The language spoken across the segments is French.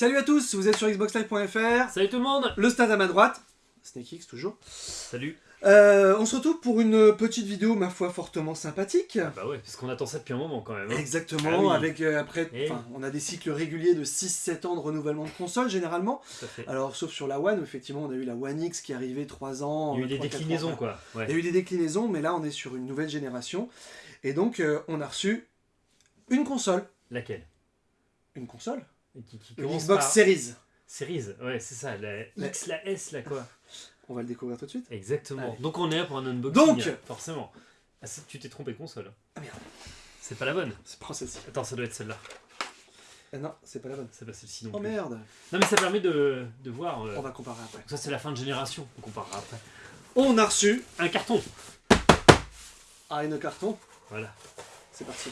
Salut à tous, vous êtes sur xboxlive.fr, Salut tout le monde le stade à ma droite, SnakeX toujours. Salut Euh, on se retrouve pour une petite vidéo, ma foi, fortement sympathique. Ah Bah ouais, parce qu'on attend ça depuis un moment quand même. hein. Exactement, Ah oui. avec euh, après, Eh enfin, on a des cycles réguliers de 6-7 ans de renouvellement de console généralement. Tout à fait. Alors, sauf sur la One, où effectivement, on a eu la One X qui est arrivée 3 ans. Il y a eu des 3-4 ans déclinaisons après. quoi. Ouais. Il y a eu des déclinaisons, mais là, on est sur une nouvelle génération. Et donc, euh, on a reçu une console. Laquelle? Une console? Qui, Xbox par Series. Series. Ouais, c'est ça. La X, la S, là quoi. On va le découvrir tout de suite. Exactement. Allez. Donc on est là pour un unboxing. Donc Forcément. Ah, tu t'es trompé de console. Ah merde, C'est pas la bonne. c'est pas celle-ci. Attends, ça doit être celle-là. Ah non, c'est pas la bonne. C'est pas celle-ci non Oh plus. merde, Non mais ça permet de, de voir. euh, on va comparer après. Ça c'est la fin de génération. On comparera après. On a reçu Un carton. ah, une carton. Voilà. C'est parti.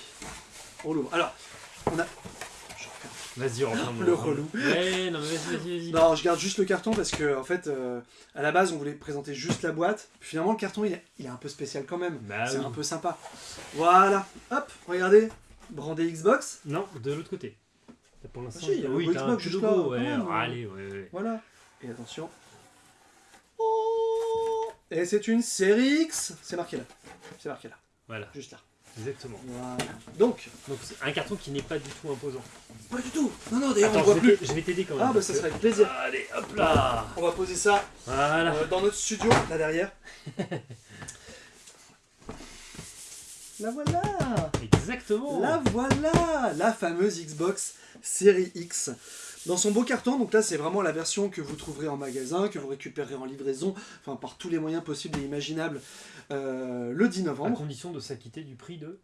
On l'ouvre. Alors, on a. Vas-y, on reprend Le relou. Ouais, non mais vas-y, vas-y, vas-y. Non, je garde juste le carton parce que, en fait, euh, à la base, on voulait présenter juste la boîte. Puis finalement, le carton, il est, il est un peu spécial quand même. Bah c'est oui. un peu sympa. Voilà. Hop, regardez. Brandé Xbox. Non, de l'autre côté. Pour l'instant, Ah si, il y a le oui, un Xbox petit juste logo, là, ouais. hein. allez, ouais, ouais. Voilà. Et attention. Oh Et c'est une série X. C'est marqué là. C'est marqué là. Voilà, Juste là. Exactement. Voilà. Donc, Donc c'est un carton qui n'est pas du tout imposant. pas du tout. Non, non, d'ailleurs, on Attends, voit plus. je vais t'aider quand même. Ah, bah ça que- serait avec plaisir. Allez, hop là On va poser ça Voilà. euh, dans notre studio, là derrière. La voilà Exactement La voilà La fameuse Xbox Series X. Dans son beau carton, donc là c'est vraiment la version que vous trouverez en magasin, que vous récupérerez en livraison, enfin par tous les moyens possibles et imaginables, euh, le 10 À novembre. condition de s'acquitter du prix de...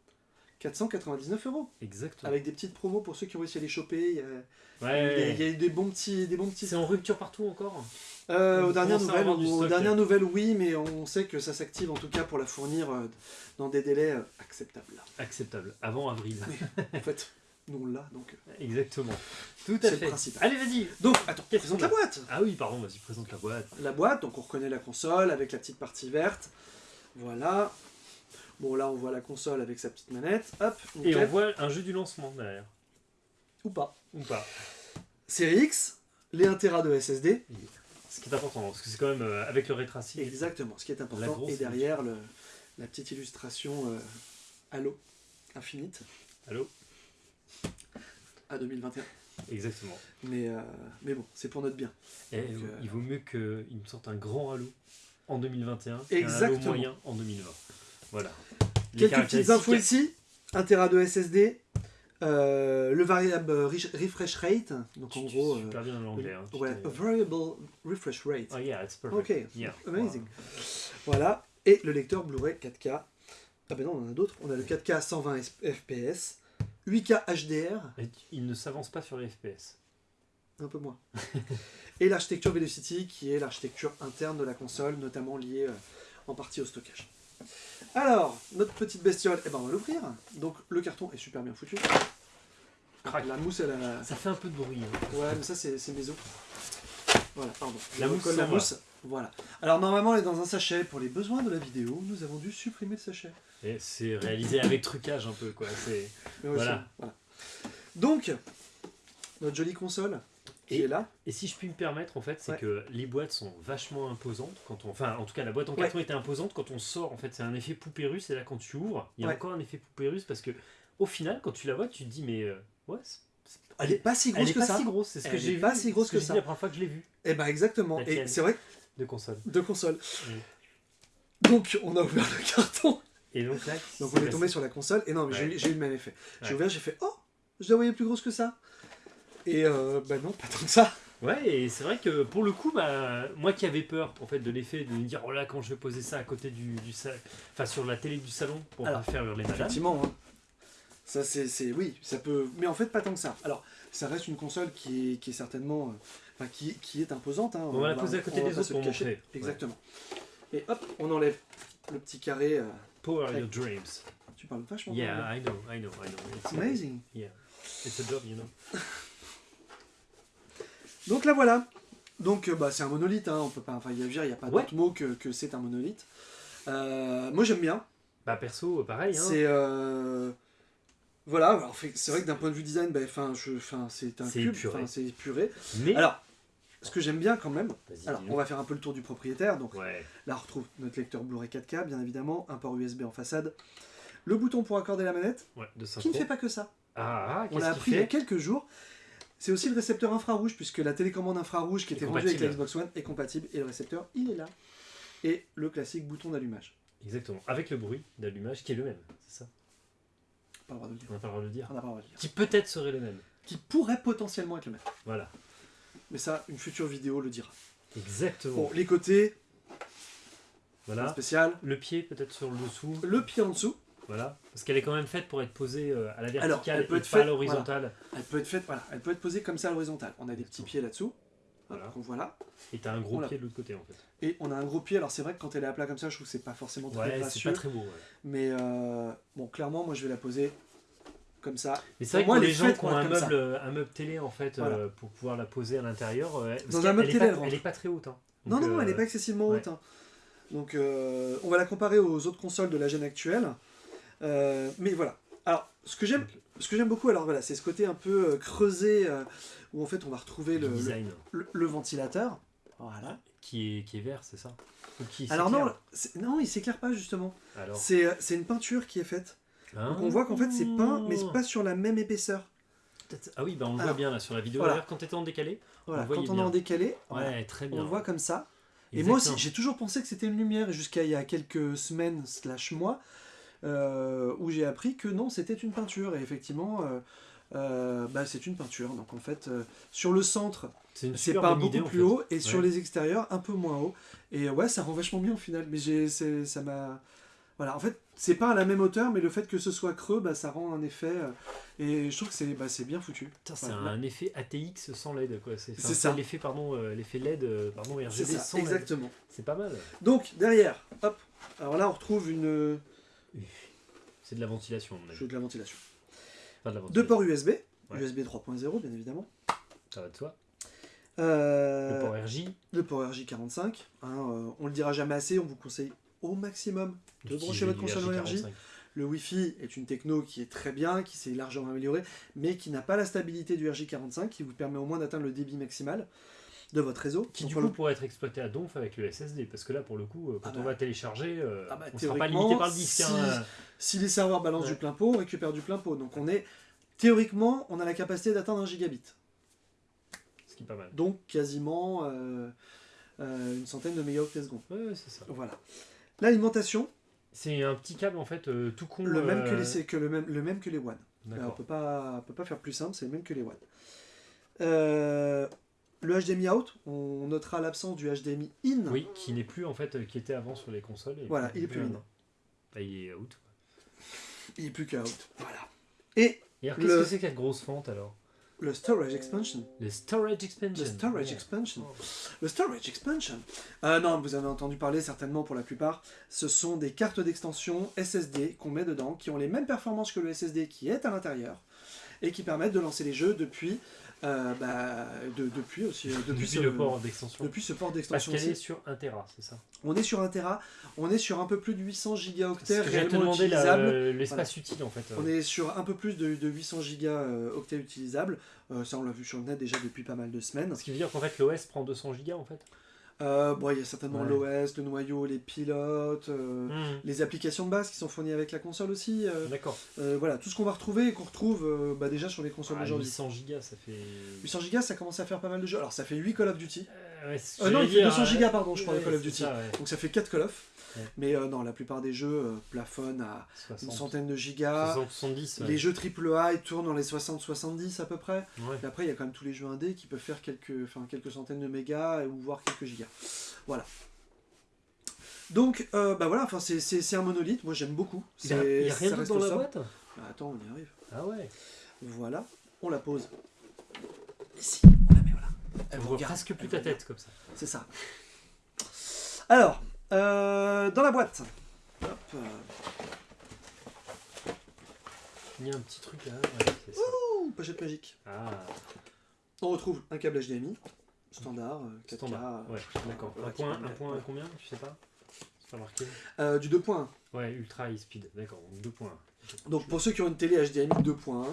499 euros. Exactement. Avec des petites promos pour ceux qui ont réussi à les choper. Il y a, il y a- Ouais. il y a eu des bons petits, des bons petits C'est en rupture partout encore Euh, Vous aux dernières à nouvelles, aux dernières oui, mais on sait que ça s'active en tout cas pour la fournir euh, dans des délais euh, acceptables. Acceptable. Avant avril. En fait, nous on l'a, donc. euh. Exactement. Tout C'est à le fait. principe. Allez, vas-y Donc, attends, présente la boîte. Ah oui, pardon, vas-y, présente la boîte. La boîte, donc on reconnaît la console avec la petite partie verte. Voilà. Bon, là on voit la console avec sa petite manette. Hop, Et on voit un jeu du lancement derrière. Ou pas. Ou pas. Série X, les 1 Tera de SSD. Ce qui est important, parce que c'est quand même euh, avec le rétracé. Exactement, ce qui est important. Et derrière, le, la petite illustration euh, Halo Infinite Allô? À 2021. Exactement. Mais, euh, mais bon, c'est pour notre bien. Et Donc, euh, il vaut mieux qu'il me sorte un grand Halo en 2021 qu'un Halo moyen en 2020. Voilà. Les Quelques petites infos ici. 1 Tera de SSD. euh, le variable re- refresh rate. Donc en gros. es super bien en anglais. Hein, ouais, a variable refresh rate. Oh yeah, it's perfect. Ok, Yeah. amazing. Voilà. Et le lecteur Blu-ray 4K. Ah ben non, on en a d'autres. On a le 4K 120 fps, 8K HDR, Et il ne s'avance pas sur les FPS. un peu moins. Et l'architecture Velocity, qui est l'architecture interne de la console, notamment liée euh, en partie au stockage. Alors, notre petite bestiole, eh ben on va l'ouvrir. Donc le carton est super bien foutu. Crac. La mousse, elle a... Ça fait un peu de bruit. hein. Ouais, mais ça c'est mes os. Voilà, pardon. La mousse, la mousse. Voilà. Alors normalement elle est dans un sachet. Pour les besoins de la vidéo, nous avons dû supprimer le sachet. Et c'est réalisé avec trucage un peu, quoi. C'est... Ouais, Voilà. Donc, notre jolie console qui est là. Et si je puis me permettre, en fait, c'est Ouais. que les boîtes sont vachement imposantes. Quand on... Enfin, en tout cas, la boîte en carton était imposante. Quand on sort, en fait, c'est un effet poupée russe. Et là, quand tu ouvres, il y a Ouais. encore un effet poupée russe parce que, au final, quand tu la vois, tu te dis, mais euh, ouais, Elle est pas si elle grosse est que pas ça. si grosse. C'est ce que Elle j'ai vu. pas si grosse que ça. la première fois que je l'ai vu Eh ben exactement. La Et c'est vrai, de console. deux consoles. Oui. Donc on a ouvert le carton. Et donc là, Donc on est tombé sur la console. Et non, mais j'ai Ouais. eu- j'ai eu le même effet. J'ai Ouais. ouvert, j'ai fait oh, je la voyais plus grosse que ça. Et euh, bah non, pas tant que ça. Ouais, et c'est vrai que pour le coup, bah, moi qui avais peur en fait de l'effet de me dire oh là quand je vais poser ça à côté du, du enfin sur la télé du salon pour Alors, faire hurler madame. Effectivement. hein. Ça c'est, oui, ça peut. Mais en fait pas tant que ça. Alors ça reste une console qui est, qui est certainement, euh, enfin qui, qui est imposante. hein. On va la poser à côté des autres pour cacher. montrer. Exactement. Et hop, on enlève le petit carré. euh, Power your dreams. Tu parles vachement bien. Yeah, I know, I know, I know. It's, Amazing. Yeah, it's a job, you know. Donc là voilà. Donc euh, bah, c'est un monolithe, hein, on peut pas. Enfin, il n'y a pas Ouais. d'autre mot que, que c'est un monolithe. Euh, moi j'aime bien. Bah perso, pareil. Hein. C'est euh, Voilà, c'est vrai que d'un point de vue design, ben, 'fin, je- 'fin, c'est un cube, c'est épuré. Mais. Alors, ce que j'aime bien quand même, alors on va faire un peu le tour du propriétaire. Donc Ouais. là, on retrouve notre lecteur Blu-ray 4K, bien évidemment, un port USB en façade, le bouton pour accorder la manette, Ouais, de qui ne fait pas que ça. Ah, ah On l'a appris il y a quelques jours. C'est aussi le récepteur infrarouge, puisque la télécommande infrarouge qui était vendue avec la. Xbox One est compatible, et le récepteur, il est là. Et le classique bouton d'allumage. Exactement. Avec le bruit d'allumage qui est le même. C'est ça? Pas le droit de le dire. On n'a pas le droit de le dire. On n'a pas le droit de le dire. Qui peut-être serait le même. Qui pourrait potentiellement être le même. Voilà. Mais ça, une future vidéo le dira. Exactement. Bon, les côtés, Voilà. spécial. Le pied peut-être sur le dessous. Le pied en dessous, Voilà. Parce qu'elle est quand même faite pour être posée euh, à la verticale Alors, elle peut et être pas à faite- l'horizontale. elle peut être faite, voilà, elle peut être posée comme ça à l'horizontale. On a des petits pieds là-dessous. Voilà. Donc voilà. Et t'as un gros pied de l'autre côté en fait. Et on a un gros pied. Alors c'est vrai que quand elle est à plat comme ça, je trouve que c'est pas forcément très Ouais, c'est gracieux. pas très beau. ouais. Mais euh, bon, clairement, moi je vais la poser comme ça. Mais c'est vrai que moi, les est gens qui ont un meuble, un meuble télé en fait, Voilà. euh, pour pouvoir la poser à l'intérieur. euh, Dans un meuble elle est télé, pas- elle rentre. elle est pas très haute. hein. Non, Donc, non, elle euh, n'est pas excessivement ouais. haute. hein. Donc euh, on va la comparer aux autres consoles de la gêne actuelle. Euh, mais voilà. Alors, ce que j'aime, ce que j'aime beaucoup, alors voilà, c'est ce côté un peu euh, creusé euh, où en fait on va retrouver le, le, design le- le ventilateur. Voilà. qui est qui est vert, c'est ça? Ou qui Alors non, non, il s'éclaire pas justement. Euh, c'est une peinture qui est faite. Ah. Donc on voit qu'en fait c'est peint, mais c'est pas sur la même épaisseur. Ah oui, bah on le voit Alors, bien là sur la vidéo. voilà. D'ailleurs, quand t'étais en décalé. Voilà. On Quand on est en décalé, Ouais, très on bien. le voit comme ça. Et moi aussi, j'ai toujours pensé que c'était une lumière, jusqu'à il y a quelques semaines slash mois, euh, où j'ai appris que non, c'était une peinture. Et effectivement, euh, euh, bah, c'est une peinture. Donc en fait, sur le centre, C'est pas beaucoup idée, en plus fait. haut, et sur les extérieurs, un peu moins haut. Et ouais, ça rend vachement bien au final. Mais ça m'a. Voilà, en fait, c'est pas à la même hauteur, mais le fait que ce soit creux, bah, ça rend un effet. euh, et je trouve que c'est, bah, bien foutu. C'est Voilà. un effet ATX sans LED quoi. C'est ça. L'effet pardon, euh, l'effet LED, euh, pardon RGB ça, sans exactement. C'est pas mal. Donc derrière, hop. Alors là, on retrouve une. C'est de la ventilation. Je veux de la ventilation. Enfin, de la Deux ports USB, Ouais. USB 3.0 bien évidemment. Ça va de soi. Euh, Le port RJ. le port RJ45. hein, euh, on le dira jamais assez, on vous conseille au maximum de brancher votre console. RJ45. Le Wi-Fi est une techno qui est très bien, qui s'est largement améliorée, mais qui n'a pas la stabilité du RJ45, qui vous permet au moins d'atteindre le débit maximal de votre réseau. Qui Donc, du coup le- pourrait être exploité à donf avec le SSD. Parce que là pour le coup, euh, quand Ah on bah. va télécharger, euh, Ah bah, on sera pas limité par le disque. si- hein. si les serveurs balancent Ouais. du plein pot, on récupère du plein pot. Donc on est théoriquement, on a la capacité d'atteindre un gigabit. Ce qui est pas mal. Donc quasiment euh, euh, une centaine de mégaoctets secondes. Ouais, c'est ça. Voilà. L'alimentation, C'est un petit câble en fait euh, tout con. le même que euh, les que le même le même que les One. Alors, on peut pas on peut pas faire plus simple, c'est le même que les One. Euh, le HDMI out, on notera l'absence du HDMI in. Oui, qui n'est plus en fait, qui était avant sur les consoles. et Voilà, il est plus in. Bah, il est out. Il est plus que out. Voilà. Et Et alors, Le- qu'est-ce que c'est que cette grosse fente alors? Le storage expansion. Le storage expansion. Le storage expansion. Oh. Le storage expansion. Euh, non, vous avez entendu parler certainement pour la plupart. Ce sont des cartes d'extension SSD qu'on met dedans, qui ont les mêmes performances que le SSD qui est à l'intérieur, et qui permettent de lancer les jeux depuis, euh, bah, de- depuis aussi, euh, depuis, Depuis, ce, le port d'extension. depuis ce port Parce d'extension. qu'elle est sur 1 Tera, c'est ça On est sur 1 Tera, on est sur un peu plus de 800 C'est gigaoctets réellement utilisables. euh, l'espace utile en fait. On est sur un peu plus de, de 800 gigaoctets utilisables. Euh, ça, on l'a vu sur le net déjà depuis pas mal de semaines. Ce qui veut dire qu'en fait l'OS prend 200 Go en fait. Euh, bon, il y a certainement Ouais. l'OS, le noyau, les pilotes, euh, Hmm. les applications de base qui sont fournies avec la console aussi. euh, D'accord. voilà, tout ce qu'on va retrouver et qu'on retrouve bah, déjà sur les consoles Ah, d'aujourd'hui. 800 Go ça fait. 800 gigas, ça commence à faire pas mal de jeux. Alors, ça fait 8 Call of Duty. Ouais, non, il fait dire, 200 euh, gigas, pardon, je crois, de ouais, Call of Duty. ça. Donc, ça fait 4 Call of. Mais non, la plupart des jeux plafonnent à une 60, centaine de gigas. 60, 70. ouais. Les jeux AAA, ils tournent dans les 60-70 à peu près. Et après, il y a quand même tous les jeux indés qui peuvent faire quelques, quelques centaines de mégas ou voire quelques gigas. Voilà. Donc, euh, bah voilà, enfin, c'est- un monolithe. Moi, j'aime beaucoup. Il y a, rien d'autre dans la boîte Bah, attends, on y arrive. Ah ouais. Voilà, on la pose. Ici, on la met, voilà. Elle On voit regarde, presque plus ta tête comme ça. C'est ça. Alors, euh, dans la boîte. Hop, euh, Il y a un petit truc là. Ouais, ouh, pochette magique. Ah, On retrouve un câble HDMI, standard, euh, 4K. standard. Ouais, d'accord. Un point, un point voilà. combien Tu sais pas C'est pas marqué Euh, du 2.1. Ouais, Ultra High Speed, d'accord, donc 2 points. Donc pour ceux qui ont une télé HDMI 2.1,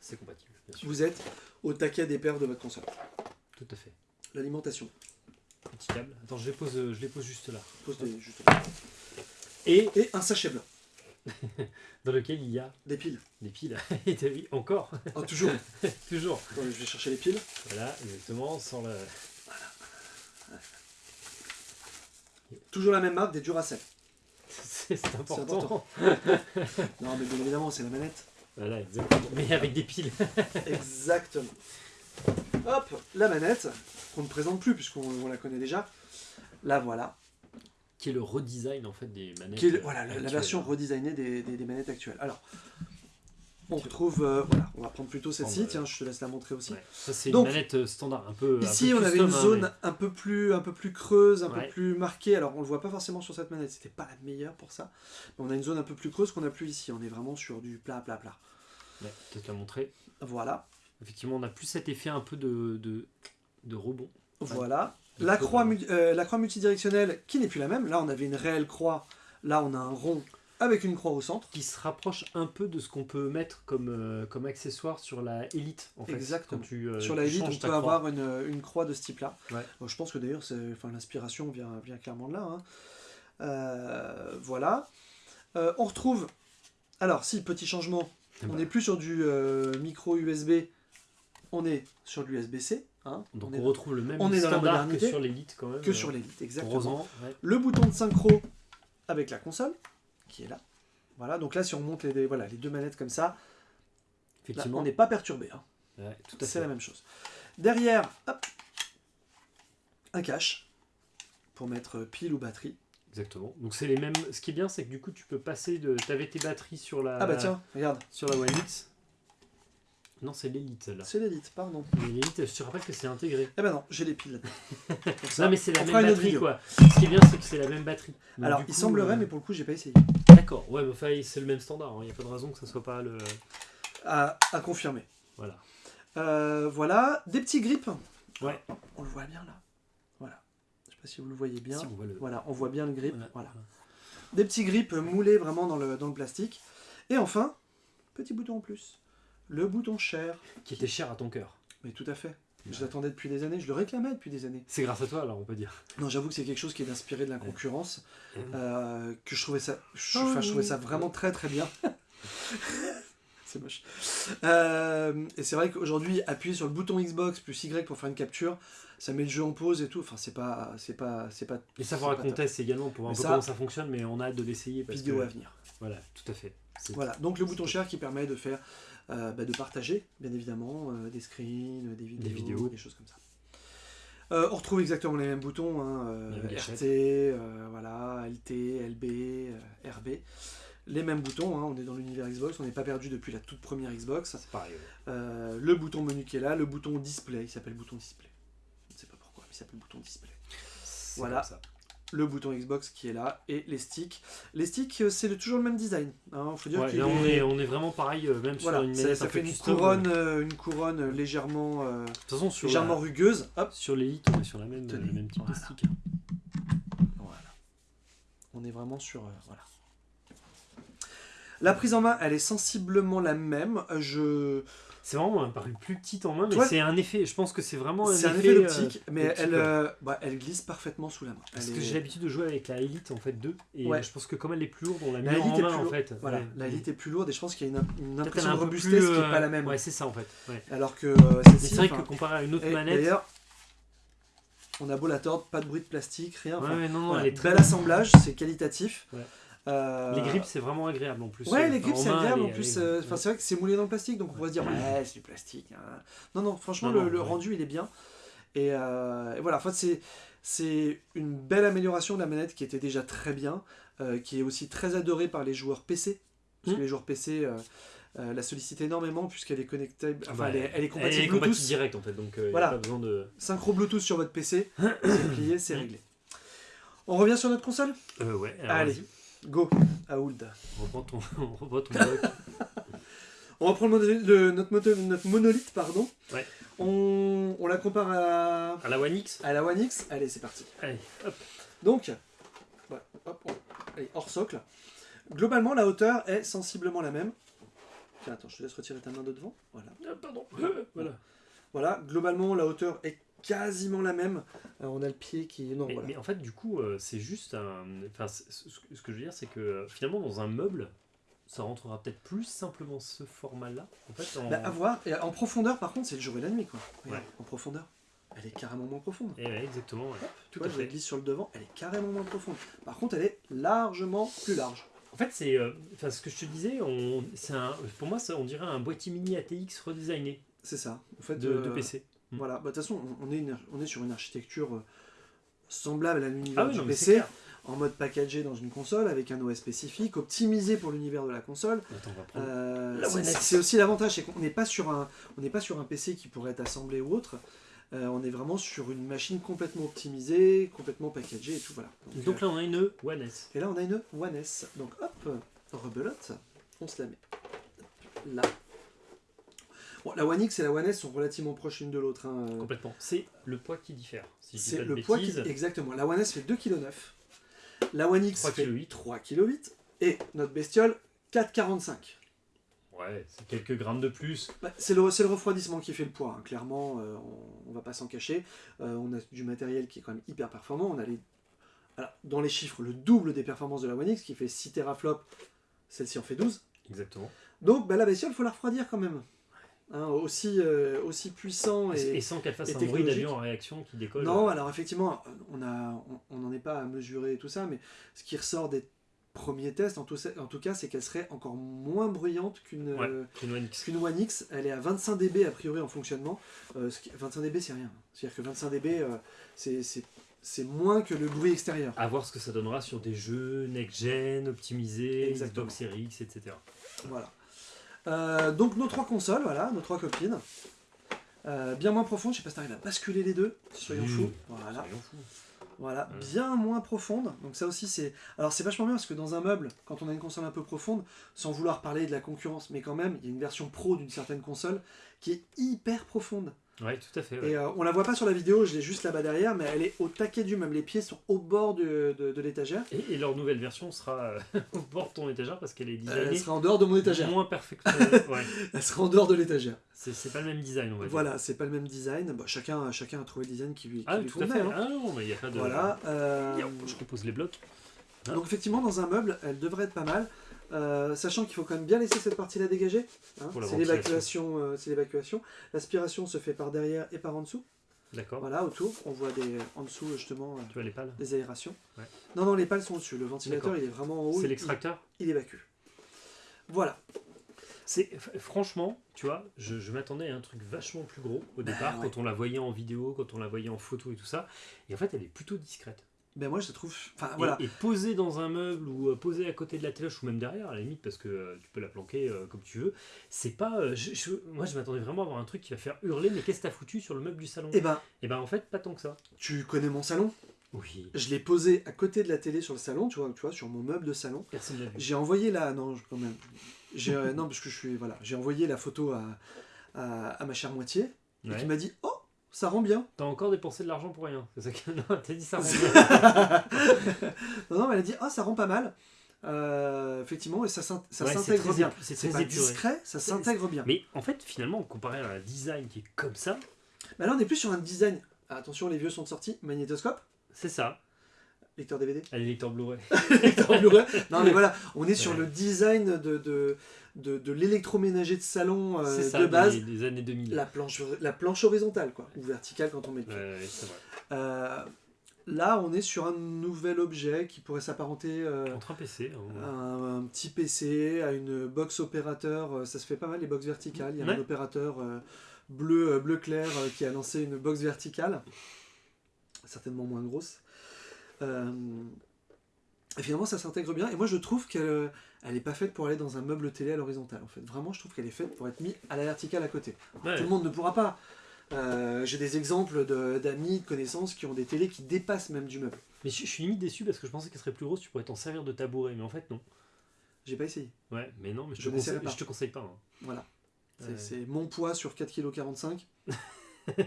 C'est compatible, bien sûr. vous êtes au taquet des paires de votre console. Tout à fait. L'alimentation. Petit câble. Attends, je les pose, je les pose juste là. Pose des- juste- Et Et un sachet blanc. dans lequel il y a Des piles. des piles. Et t'as vu, encore, Ah, toujours. toujours. Je vais chercher les piles. Voilà, exactement, sans la... Toujours la même marque, des Duracell. C'est important. important. Non, mais bien évidemment, c'est la manette. Voilà, exactement. Mais avec des piles. Exactement. Hop, la manette, qu'on ne présente plus puisqu'on on la connaît déjà. La voilà. Qui est le redesign en fait des manettes. Qui est le- voilà, la, version redesignée des, des- des manettes actuelles. Alors, on retrouve. euh, voilà, on va prendre plutôt celle-ci. Oh, bah, Tiens, je te laisse la montrer aussi. Ouais. Ça c'est une manette euh, standard, un peu. un Ici, peu on avait une hein, zone mais- un, peu plus, un peu plus creuse, un Ouais. peu plus marquée. Alors, on le voit pas forcément sur cette manette, c'était pas la meilleure pour ça. Mais on a une zone un peu plus creuse qu'on a plus ici. On est vraiment sur du plat, plat, plat. Ouais, peut-être la montrer. Voilà, Effectivement, on a plus cet effet un peu de, de, de rebond. voilà. La croix, euh, la croix multidirectionnelle qui n'est plus la même. Là, on avait une réelle croix. Là, on a un rond avec une croix au centre. Qui se rapproche un peu de ce qu'on peut mettre comme, euh, comme accessoire sur la Elite. En fait, Exactement. Quand tu, euh, Sur la tu Elite, on peut croix. avoir une, une croix de ce type-là. Ouais. Bon, je pense que d'ailleurs, l'inspiration vient, vient clairement de là. hein. Voilà. On retrouve. Alors, si, petit changement. Eh On ben, n'est plus sur du micro USB, on est sur du USB-C. hein. Donc on retrouve le même on est dans la standard que sur l'Elite quand même. que euh, sur l'Elite, exactement. Heureusement, ouais. Le bouton de synchro avec la console, qui est là. Voilà, donc là, si on monte les, voilà, les deux manettes comme ça, là, effectivement. on n'est pas perturbé. hein. Ouais, tout à C'est fait. la même chose. Derrière, hop, un cache pour mettre pile ou batterie. Exactement. Donc c'est les mêmes. Ce qui est bien, c'est que du coup, tu peux passer de. T'avais tes batteries sur la. Ah bah tiens, regarde, Sur la One X. Non, c'est l'Elite celle-là. c'est l'élite, pardon. Mais L'Elite, je te rappelle que c'est intégré. Eh ben non, j'ai les piles Non, mais c'est la même batterie quoi. Ce qui est bien, c'est que c'est la même batterie. Donc, Alors, il semblerait, euh, mais pour le coup, j'ai pas essayé. D'accord, ouais, mais enfin, c'est le même standard. Il n'y a pas de raison que ça soit pas le. À, à confirmer. Voilà. Euh, voilà, des petits grips. Ouais. On le voit bien là. Voilà. Je sais pas si vous le voyez bien. Si on voit le. Voilà, on voit bien le grip. Voilà. Voilà. Des petits grips moulés vraiment dans le, dans le plastique. Et enfin, petit bouton en plus. Le bouton cher. Qui était cher à ton cœur. Mais tout à fait. Je l'attendais depuis des années, je le réclamais depuis des années. C'est grâce à toi, alors on peut dire. Non, j'avoue que c'est quelque chose qui est inspiré de la concurrence, Ouais. euh, que je trouvais ça, je, Oh enfin, je trouvais ça vraiment très très bien. c'est moche. Euh, et c'est vrai qu'aujourd'hui, appuyer sur le bouton Xbox plus Y pour faire une capture, ça met le jeu en pause et tout. Enfin, c'est pas, c'est pas, c'est pas. Et ça c'est faudra pas qu'on top. teste également pour voir un peu ça- comment ça fonctionne, mais on a hâte de l'essayer Vidéo que. à venir. Voilà, tout à fait. Voilà. Donc le bouton share qui permet de faire, euh, bah, de partager, bien évidemment, euh, des screens, des vidéos, des vidéos. choses comme ça. Euh, on retrouve exactement les mêmes boutons, hein. RT, voilà, LT, LB, RB. Les mêmes boutons, hein, on est dans l'univers Xbox, on n'est pas perdu depuis la toute première Xbox. C'est pareil. ouais. Le bouton menu qui est là, le bouton display, il s'appelle bouton display. Je ne sais pas pourquoi, mais il s'appelle bouton display. Voilà. ça. Le bouton Xbox qui est là, et les sticks. Les sticks, euh, c'est toujours le même design. Hein, faut dire Ouais, qu'il là, on est- est, on est vraiment pareil, euh, même Voilà, sur une ça, manette ça un fait peu une custom, couronne, euh, une couronne légèrement, euh, façon, sur, légèrement la- rugueuse. Hop, sur l'élite, on est sur la même, Tenez. le même type Voilà. de stick. voilà. On est vraiment sur, euh, voilà. La prise en main, elle est sensiblement la même. Je, C'est vraiment paru plus petite en main, mais c'est un effet. Je pense que c'est vraiment un c'est un effet, effet euh, d'optique, mais d'optique, elle, ouais. euh, bah, elle glisse parfaitement sous la main. Parce que j'ai l'habitude de jouer avec la Elite en fait 2 et Ouais. je pense que comme elle est plus lourde, on l'a Elite en main en fait. Voilà, Ouais. la Elite est plus lourde et je pense qu'il y a une, impression de un robustesse plus, qui n'est euh, pas la même. Ouais, c'est ça en fait. Alors que c'est vrai que comparé à une autre et- manette, D'ailleurs, on a beau la tordre, pas de bruit de plastique, rien. non, non, voilà, elle est très bel assemblage, c'est qualitatif. Euh, Les grips, c'est vraiment agréable en plus. Ouais, Euh, les en c'est agréable en plus. euh, c'est vrai que c'est moulé dans le plastique, donc on pourrait se dire, ouais, c'est du plastique. hein. Non, non, franchement, Non, le, non, le ouais. rendu, il est bien. Et, euh, et voilà, en fait, c'est, c'est une belle amélioration de la manette qui était déjà très bien, euh, qui est aussi très adorée par les joueurs PC. Parce Mm. que les joueurs PC euh, euh, la sollicitent énormément, puisqu'elle est connectée, enfin, elle, est, elle est compatible elle est Bluetooth. direct en fait, donc il Voilà. a pas besoin de. Synchro Bluetooth sur votre PC, c'est plié, c'est réglé. On revient sur notre console? Euh, ouais, alors Allez. Go, Aould. on reprend ton, on reprend ton. On reprend le mono- le- notre, moto- notre monolithe, pardon. Ouais. On, on la compare à, À la One X à la One X. Allez, c'est parti. Allez, hop. Donc, ouais, hop, on, est hors socle. Globalement, la hauteur est sensiblement la même. Tiens, attends, je te laisse retirer ta main de devant. Voilà. Ah, pardon. voilà. Voilà, globalement, la hauteur est quasiment la même. Alors, on a le pied qui... Non, Mais, voilà. mais en fait, du coup, euh, c'est juste un. Enfin, ce que je veux dire, c'est que euh, finalement, dans un meuble, ça rentrera peut-être plus simplement ce format-là. En fait, en... Bah, à voir. Et en profondeur, par contre, c'est le jour et la nuit, quoi. Ouais. En profondeur. Elle est carrément moins profonde. Eh ouais, exactement. ouais. Tout à je la glisse sur le devant, elle est carrément moins profonde. Par contre, elle est largement plus large. En fait, c'est. euh, ce que je te disais, on, c'est un, pour moi, ça, on dirait un boîtier mini ATX redesigné C'est ça. En fait, de, de euh, PC. Voilà, bah, de toute façon, on- est, une- on est sur une architecture euh, semblable à l'univers Ah oui, du non, PC, en mode packagé dans une console, avec un OS spécifique, optimisé pour l'univers de la console. Euh, La c'est- aussi l'avantage, c'est qu'on n'est pas sur un, on pas sur un PC qui pourrait être assemblé ou autre. Euh, on est vraiment sur une machine complètement optimisée, complètement packagée et tout voilà. Donc, Donc là, on a une One S. et là, on a une One S. Donc hop, rebelote, on se la met là. Bon, la One X et la One S sont relativement proches l'une de l'autre. hein. Complètement. C'est le poids qui diffère. Si C'est le poids qui... Exactement. La One S fait 2,9 kg. La One X 3,8 fait kg. 3,8 kg. Et notre bestiole, 4,45 Ouais, c'est quelques grammes de plus. Bah, c'est le, c'est le refroidissement qui fait le poids, hein. clairement, euh, on, on va pas s'en cacher. Euh, on a du matériel qui est quand même hyper performant. On a les, alors, dans les chiffres, le double des performances de la One X qui fait 6 teraflops, celle-ci en fait 12. Exactement. Donc bah, la bestiole, il faut la refroidir quand même. Hein, aussi, euh, aussi puissant Et, et... sans qu'elle fasse un bruit d'avion en réaction qui décolle. Non, alors effectivement, on a, on n'en est pas à mesurer tout ça, mais ce qui ressort des premiers tests, en tout, en tout cas, c'est qu'elle serait encore moins bruyante qu'une Ouais, euh, une One X. qu'une One X. Elle est à 25 dB a priori en fonctionnement. Euh, ce qui- 25 dB, c'est rien. C'est-à-dire que 25 dB, euh, c'est- c'est moins que le bruit extérieur. À voir ce que ça donnera sur des jeux next-gen, optimisés. Xbox Series X, etc. Voilà. Euh, donc nos trois consoles, voilà, nos trois copines. Euh, bien moins profondes, je sais pas si t'arrives à basculer les deux, soyons fous. Voilà. Soyons fous. Voilà, Ouais. bien moins profonde. Donc ça aussi c'est. Alors c'est vachement bien parce que dans un meuble, quand on a une console un peu profonde, sans vouloir parler de la concurrence, mais quand même, il y a une version pro d'une certaine console qui est hyper profonde. Ouais, tout à fait. ouais. Et euh, on la voit pas sur la vidéo, je l'ai juste là-bas derrière, mais elle est au taquet du meuble. Les pieds sont au bord de, de- de l'étagère. Et, et leur nouvelle version sera euh, au bord de ton étagère parce qu'elle est Euh, Elle designée sera en dehors de mon étagère. moins perfectionnée. ouais. Elle sera en dehors de l'étagère. C'est c'est pas le même design, on va dire. Voilà, c'est pas le même design. Bon, chacun, chacun a trouvé le design qui lui, qui Ah, lui tout à convenait. fait. hein. Ah non, mais il n'y a pas de. Voilà. euh, Je compose les blocs. Donc effectivement, dans un meuble, elle devrait être pas mal, euh, sachant qu'il faut quand même bien laisser cette partie-là dégagée. hein. La c'est l'évacuation, euh, l'évacuation. L'aspiration se fait par derrière et par en dessous. D'accord. Voilà, autour, on voit des en dessous justement euh, Tu vois les pales? des aérations. Ouais. Non, non, les pales sont au-dessus. Le ventilateur, il est vraiment en haut. C'est il- l'extracteur? Il, évacue. Voilà. C'est franchement, tu vois, je, je m'attendais à un truc vachement plus gros au Bah, départ ouais. quand on la voyait en vidéo, quand on la voyait en photo et tout ça. Et en fait, elle est plutôt discrète. Ben moi, je la trouve. Enfin Et- voilà. Et, posée dans un meuble ou euh, posée à côté de la téloche ou même derrière, à la limite, parce que euh, tu peux la planquer euh, comme tu veux. C'est pas. euh, je- je- moi, je m'attendais vraiment à avoir un truc qui va faire hurler. Mais qu'est-ce que t'as foutu sur le meuble du salon? Eh ben, Et ben en fait, pas tant que ça. tu connais mon salon. Oui. Je l'ai posé à côté de la télé sur le salon, tu vois, tu vois, sur mon meuble de salon. Personne vu. J'ai envoyé la. Non, je- quand même. J'ai, non, parce que je suis. Voilà. J'ai envoyé la photo à, à, à ma chère moitié. Et qui m'a dit Oh, ça rend bien. T'as encore dépensé de l'argent pour rien. C'est ça que. Non, t'as dit ça. rend bien. non, non, mais elle a dit Oh, ça rend pas mal. Euh, effectivement, et ça, Ouais, s'intègre bien. C'est très pas discret, ça s'intègre bien. Mais en fait, finalement, comparé à un design qui est comme ça, Mais là, on est plus sur un design. Ah, attention, les vieux sont sortis. Magnétoscope, c'est ça. Lecteur DVD, Un lecteur Blu-ray. lecteur Blu-ray. Non, mais voilà, on est sur le design de, de, de, de l'électroménager de salon euh, ça, de base. des, des années 2000. La planche, la planche horizontale, quoi, ou verticale quand on met le pied. Ouais, vrai. Euh, là, on est sur un nouvel objet qui pourrait s'apparenter euh, Entre un PC. à hein. un, un petit PC, à une box opérateur. Ça se fait pas mal les box verticales. Il y a Ouais. un opérateur bleu, bleu clair qui a lancé une box verticale, certainement moins grosse. Euh, et finalement, ça s'intègre bien. Et moi, je trouve qu'elle elle est pas faite pour aller dans un meuble télé à l'horizontale. En fait, vraiment, je trouve qu'elle est faite pour être mise à la verticale à côté. Ouais. Tout le monde ne pourra pas. Euh, J'ai des exemples d'amis, de, connaissances qui ont des télés qui dépassent même du meuble. Mais je, je suis limite déçu parce que je pensais qu'elle serait plus grosse, tu pourrais t'en servir de tabouret. Mais en fait, non. J'ai pas essayé. Ouais, mais non, mais je, Je te, conseille, pas. je te conseille pas. hein. Voilà. C'est mon poids sur 4,45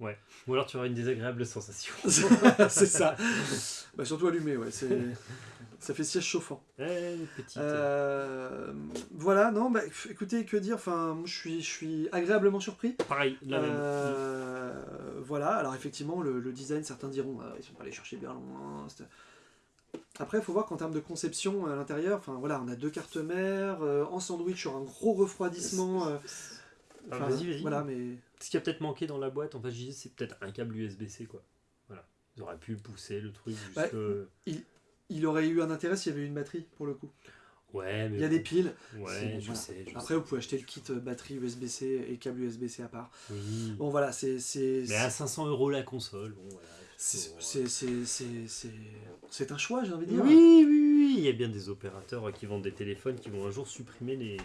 Ou alors tu auras une désagréable sensation. c'est ça. Bah, surtout allumé, ouais. c'est- Ça fait siège chauffant. Eh, petite. Euh, voilà, non, bah, écoutez, que dire Enfin, je suis, je suis agréablement surpris. Pareil, la même. Euh, voilà, alors effectivement, le, le design, certains diront, ah, ils sont pas allés chercher bien loin. c'était- Après, il faut voir qu'en termes de conception à l'intérieur, enfin voilà, on a deux cartes mères, euh, en sandwich sur un gros refroidissement. enfin, vas-y, vas-y. Voilà, mais Ce qui a peut-être manqué dans la boîte, en fait, je disais, c'est peut-être un câble USB-C, quoi. Voilà. Ils auraient pu pousser le truc. Ouais. il aurait eu un intérêt s'il y avait une batterie pour le coup. Ouais, mais. Il y a des bon. piles. Ouais, je voilà. sais. Je Après, vous pouvez acheter le kit euh, batterie USB-C et câble USB-C à part. Oui. Bon, voilà, c'est. c'est- Mais à 500 euros la console, bon, voilà. C'est euh, c'est- un choix, j'ai envie de dire. Oui, oui, oui. Il y a bien des opérateurs qui vendent des téléphones qui vont un jour supprimer les,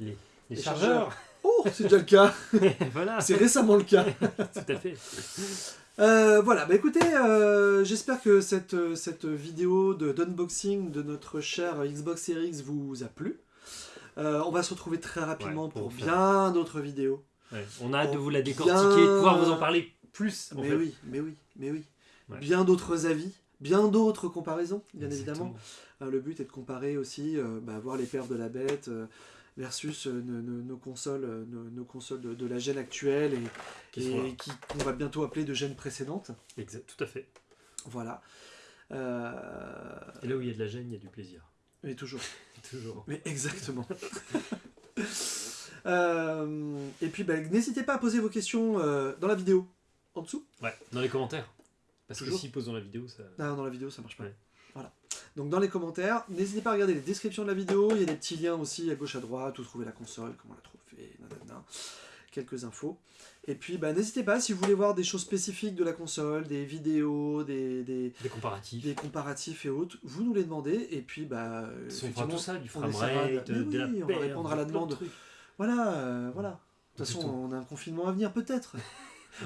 les, les Les chargeurs. Oh, c'est déjà le cas. voilà, C'est récemment le cas. tout à fait. Euh, voilà, bah écoutez, euh, j'espère que cette, cette vidéo de d'unboxing de notre cher Xbox Series X vous a plu. Euh, on va se retrouver très rapidement Ouais, pour bien d'autres vidéos. Ouais, On a hâte de vous la décortiquer, bien- de pouvoir vous en parler plus. en mais fait. oui, mais oui, mais oui. Ouais. Bien d'autres avis, bien d'autres comparaisons, bien Exactement. évidemment. Le but est de comparer aussi, bah, voir les perfs de la bête versus euh, nos, consoles, euh, nos, nos consoles de, de la gêne actuelle et, Qui et va bientôt appeler de gêne précédente. Exact, tout à fait. Voilà. Euh, Et là où il y a de la gêne, il y a du plaisir. mais toujours. Toujours. Mais exactement. Euh, et puis, bah, n'hésitez pas à poser vos questions dans la vidéo, en dessous. Ouais, dans les commentaires. Parce que Toujours. s'ils posent dans la vidéo, ça. Non, dans la vidéo, ça marche pas. Ouais. Voilà. Donc, dans les commentaires, n'hésitez pas à regarder les descriptions de la vidéo. Il y a des petits liens aussi à gauche, à droite, où trouver la console, comment la trouver, nanana. quelques infos. Et puis, bah, n'hésitez pas, si vous voulez voir des choses spécifiques de la console, des vidéos, des, des, Des comparatifs. des comparatifs et autres, vous nous les demandez. Et puis, bah, On fera tout ça, du framerate, de- la on va répondre à la de demande. Voilà, euh, voilà. De toute façon, on a un confinement à venir, peut-être.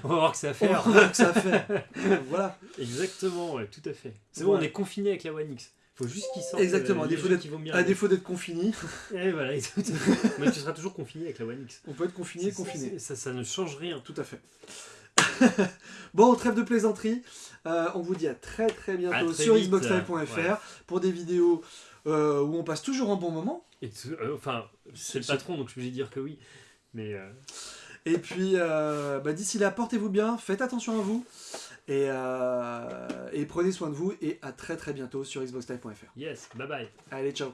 On va voir que On va voir que ça fait. voilà. Exactement, ouais, tout à fait. C'est bon, on est confiné avec la One X. Faut juste qu'ils sortent. Exactement, euh, à défaut d'être- confiné, Et voilà, exactement. Mais tu seras toujours confiné avec la One X. on peut être confiné, C'est- confiné. Ça, ça ne change rien. Tout à fait. bon, trêve de plaisanterie. Euh, on vous dit à très très bientôt très sur xboxlive.fr ouais. pour des vidéos euh, où on passe toujours un bon moment. Et euh, enfin, c'est le patron, donc je vais dire que oui. Mais Et puis, bah, d'ici là, portez-vous bien, faites attention à vous. Et, euh, et prenez soin de vous. Et à très très bientôt sur xboxlive.fr. yes, bye bye. Allez, ciao